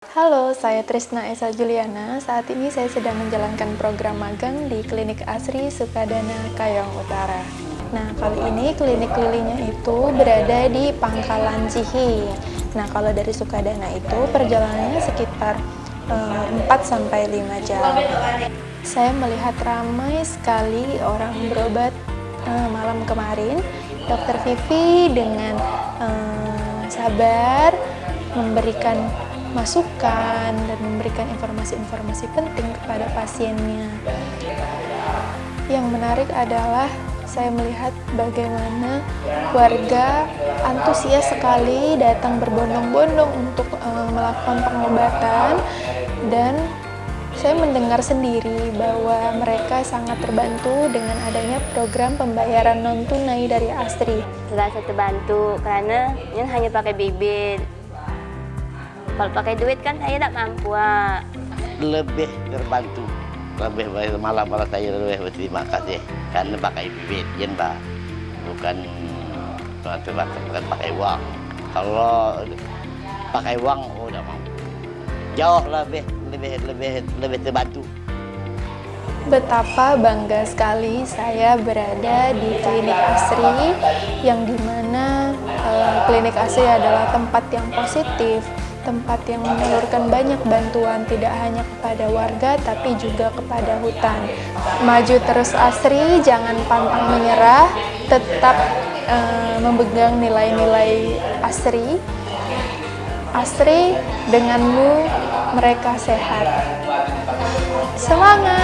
Halo, saya Trisna Esa Juliana. Saat ini saya sedang menjalankan program magang di Klinik Asri Sukadana Kayong Utara. Nah, kali ini klinik lilinya itu berada di Pangkalan Cihi. Nah, kalau dari Sukadana itu perjalanannya sekitar eh, 4 sampai 5 jam. Saya melihat ramai sekali orang berobat eh, malam kemarin. Dokter Vivi dengan eh, sabar memberikan masukan dan memberikan informasi-informasi penting kepada pasiennya. Yang menarik adalah saya melihat bagaimana warga antusias sekali datang berbondong-bondong untuk uh, melakukan pengobatan dan saya mendengar sendiri bahwa mereka sangat terbantu dengan adanya program pembayaran non tunai dari Astri. Terasa terbantu karena ini hanya pakai bibit kalau pakai duit kan saya tidak mampu. Ah. Lebih terbantu. Lebih baik malah malah saya lebih berterima kasih karena pakai bibit, jen pak. Bukan bukan pakai uang. Kalau pakai uang oh, udah mampu. Jauh lebih lebih lebih lebih terbantu. Betapa bangga sekali saya berada di klinik Asri yang di mana uh, klinik Asri adalah tempat yang positif, tempat yang menyalurkan banyak bantuan tidak hanya kepada warga tapi juga kepada hutan. Maju terus Asri, jangan pantang menyerah, tetap uh, memegang nilai-nilai Asri. Asri, denganmu mereka sehat. Semangat!